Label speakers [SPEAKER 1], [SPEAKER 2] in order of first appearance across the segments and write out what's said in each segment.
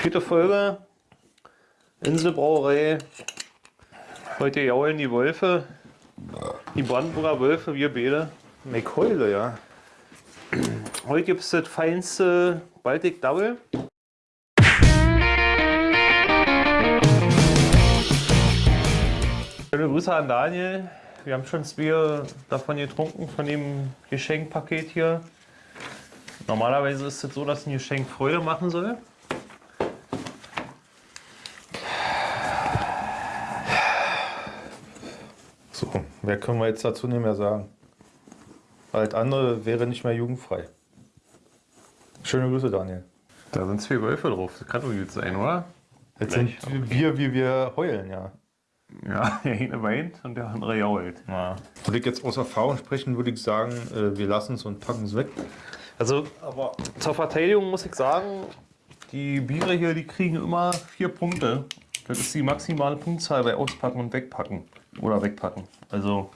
[SPEAKER 1] Vierte Folge. Inselbrauerei. Heute jaulen die Wölfe. Die Brandenburger Wölfe, wir beide.
[SPEAKER 2] McHeule, ja.
[SPEAKER 1] Heute gibt es das feinste Baltic Double. Schöne Grüße an Daniel. Wir haben schon zwei davon getrunken, von dem Geschenkpaket hier. Normalerweise ist es so, dass ein Geschenk Freude machen soll.
[SPEAKER 2] So, mehr können wir jetzt dazu nicht mehr sagen. Alles andere wäre nicht mehr jugendfrei. Schöne Grüße, Daniel.
[SPEAKER 1] Da sind zwei Wölfe drauf. Das kann doch gut sein, oder?
[SPEAKER 2] Jetzt sind wir, wie wir heulen, ja.
[SPEAKER 1] Ja, der eine weint und der andere jault.
[SPEAKER 2] ja. Würde ich jetzt aus Erfahrung sprechen, würde ich sagen, äh, wir lassen es und packen es weg.
[SPEAKER 1] Also, aber zur Verteidigung muss ich sagen, die Biere hier, die kriegen immer vier Punkte. Das ist die maximale Punktzahl bei Auspacken und Wegpacken. Oder Wegpacken. Also,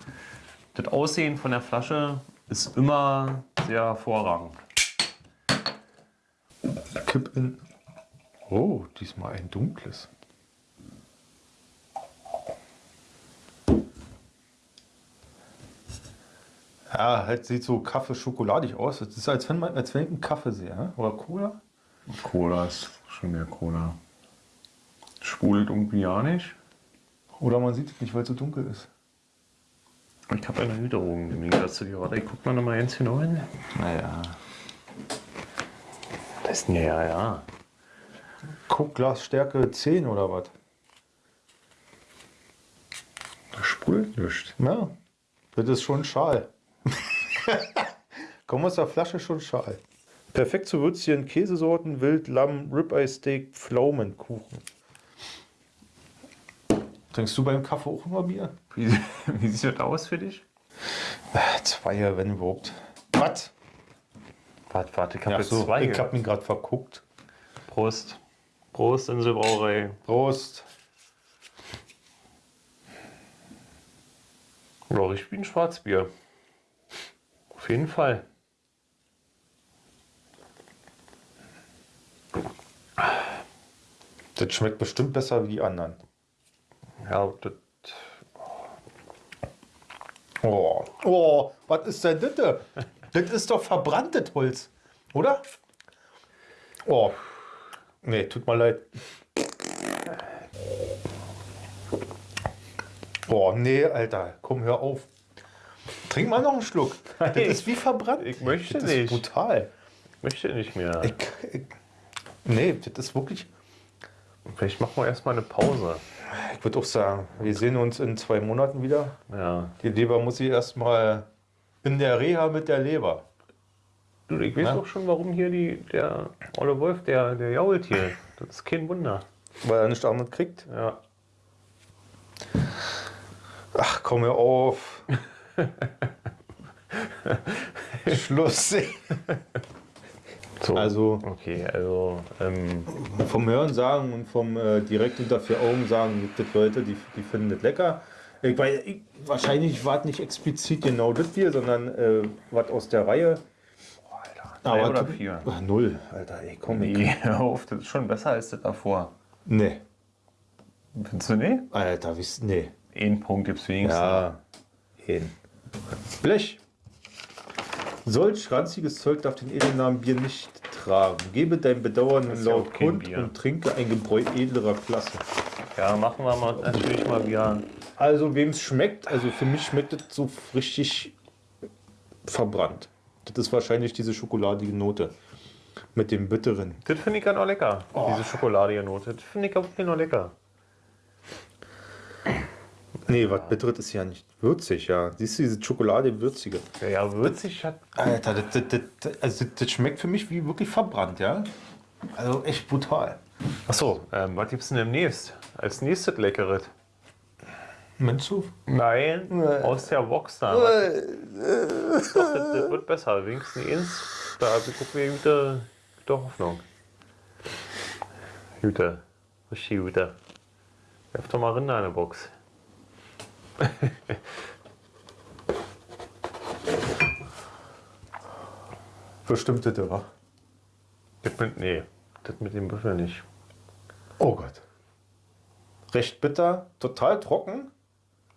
[SPEAKER 1] das Aussehen von der Flasche ist immer sehr hervorragend.
[SPEAKER 2] Kipp in. Oh, diesmal ein dunkles. Ja, halt sieht so Kaffee-schokoladig aus. Das ist, als wenn, man, als wenn ich einen Kaffee sehe. Oder Cola?
[SPEAKER 1] Cola ist schon mehr Cola. Sprudelt irgendwie ja nicht.
[SPEAKER 2] Oder man sieht es nicht, weil es so dunkel ist.
[SPEAKER 1] Ich habe eine Hüterung im Gegensatz zu dir. Warte, ich guck mal noch mal ganz genau hin.
[SPEAKER 2] Naja.
[SPEAKER 1] Das ist ja, ja.
[SPEAKER 2] Guckglasstärke 10 oder was?
[SPEAKER 1] Das sprudelt nicht.
[SPEAKER 2] Ja. Das ist schon Schal. Kommen aus der Flasche schon Schal. Perfekt zu würzigen Käsesorten, Wild, Lamm, Ribeye Steak, Pflaumenkuchen. Trinkst du beim Kaffee auch immer Bier?
[SPEAKER 1] Wie, wie sieht das aus für dich?
[SPEAKER 2] Zwei, wenn überhaupt. Was?
[SPEAKER 1] Warte, warte, ich habe
[SPEAKER 2] Ja,
[SPEAKER 1] jetzt
[SPEAKER 2] so,
[SPEAKER 1] zwei.
[SPEAKER 2] ich hab mich gerade verguckt.
[SPEAKER 1] Prost. Prost, Inselbrauerei.
[SPEAKER 2] Prost.
[SPEAKER 1] Ja, wie ein Schwarzbier. Auf jeden Fall.
[SPEAKER 2] Das schmeckt bestimmt besser wie die anderen.
[SPEAKER 1] Das,
[SPEAKER 2] Oh, oh was ist denn das? da? Das ist doch verbranntes Holz, oder? Oh, nee, tut mir leid. Oh, nee, Alter, komm, hör auf. Trink mal noch einen Schluck. Das ist wie verbrannt.
[SPEAKER 1] Ich möchte
[SPEAKER 2] das
[SPEAKER 1] nicht.
[SPEAKER 2] ist brutal.
[SPEAKER 1] möchte nicht mehr.
[SPEAKER 2] Ich, ich, nee, das ist wirklich.
[SPEAKER 1] Vielleicht machen wir erstmal eine Pause.
[SPEAKER 2] Ich würde auch sagen, wir sehen uns in zwei Monaten wieder.
[SPEAKER 1] Ja.
[SPEAKER 2] Die Leber muss ich erstmal in der Reha mit der Leber.
[SPEAKER 1] Du, ich weiß auch schon, warum hier die, der Olle Wolf, der, der jault hier. Das ist kein Wunder.
[SPEAKER 2] Weil er nicht damit kriegt.
[SPEAKER 1] Ja.
[SPEAKER 2] Ach, komm hör auf. Schluss.
[SPEAKER 1] So.
[SPEAKER 2] Also
[SPEAKER 1] Okay, also, ähm,
[SPEAKER 2] vom Hören sagen und vom äh, direkt unter vier Augen sagen, gibt es Leute, die, die finden das lecker. Ich, weil, ich, wahrscheinlich war es nicht explizit genau das Bier, sondern äh, was aus der Reihe.
[SPEAKER 1] drei oder
[SPEAKER 2] tu-
[SPEAKER 1] vier?
[SPEAKER 2] Ach, null, Alter, ey, komm. ich-
[SPEAKER 1] nee, hör auf, das ist schon besser als das davor.
[SPEAKER 2] Nee,
[SPEAKER 1] Findest du nicht?
[SPEAKER 2] Alter, wisst, nee.
[SPEAKER 1] Einen Punkt gibt's wenigstens.
[SPEAKER 2] Ja, hin. Blech. Solch ranziges Zeug darf den Edelnamen Bier nicht tragen. Gebe dein Bedauern
[SPEAKER 1] ja
[SPEAKER 2] laut
[SPEAKER 1] auch kein
[SPEAKER 2] kund
[SPEAKER 1] Bier.
[SPEAKER 2] und trinke ein Gebräu edlerer Klasse.
[SPEAKER 1] Ja, machen wir mal natürlich mal wieder.
[SPEAKER 2] Also wem es schmeckt, also für mich schmeckt es so richtig verbrannt. Das ist wahrscheinlich diese schokoladige Note mit dem bitteren.
[SPEAKER 1] Das finde ich ja noch lecker. Diese schokoladige Note. Das finde ich auch noch lecker.
[SPEAKER 2] Nee, was bitteres ist ja nicht würzig, ja. Siehst du diese Schokolade würzige?
[SPEAKER 1] Ja, ja würzig hat.
[SPEAKER 2] Alter, das, das, das, also das schmeckt für mich wie wirklich verbrannt, ja. Also echt brutal.
[SPEAKER 1] Achso, ähm, was gibt's denn demnächst? Als nächstes Leckeres?
[SPEAKER 2] Meinst du?
[SPEAKER 1] Nein, aus der Box da. Doch, das, das wird besser. Wenigstens eins. Da gucken wir gute, gute Hoffnung. Gute. Richtig gute. Werf doch mal rein in eine Box.
[SPEAKER 2] Bestimmt das, wa?
[SPEAKER 1] Das mit, nee, das mit dem Büffel nicht.
[SPEAKER 2] Oh Gott. Recht bitter, total trocken.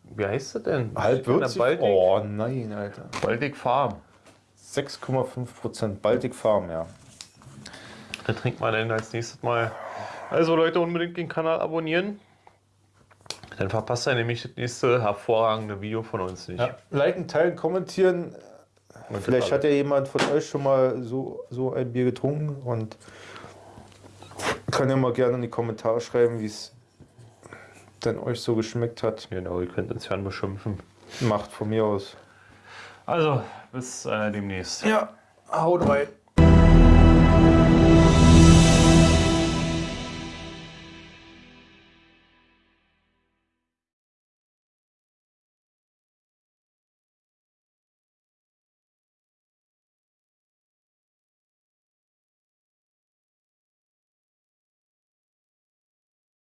[SPEAKER 1] Wie heißt das denn?
[SPEAKER 2] Halb würzig.
[SPEAKER 1] Baltic,
[SPEAKER 2] Oh nein, Alter.
[SPEAKER 1] Baltic Farm.
[SPEAKER 2] 6,5% Baltic Farm, ja.
[SPEAKER 1] Da trinkt man dann als nächstes Mal. Also Leute, unbedingt den Kanal abonnieren. Dann verpasst ihr nämlich das nächste hervorragende Video von uns nicht.
[SPEAKER 2] ja. Liken, teilen, kommentieren.
[SPEAKER 1] Und
[SPEAKER 2] Vielleicht hat ja jemand von euch schon mal so, so ein Bier getrunken und kann ja mal gerne in die Kommentare schreiben, wie es denn euch so geschmeckt hat.
[SPEAKER 1] Genau, ihr könnt uns fern beschimpfen.
[SPEAKER 2] Macht von mir aus.
[SPEAKER 1] Also, bis äh, demnächst.
[SPEAKER 2] Ja, haut rein.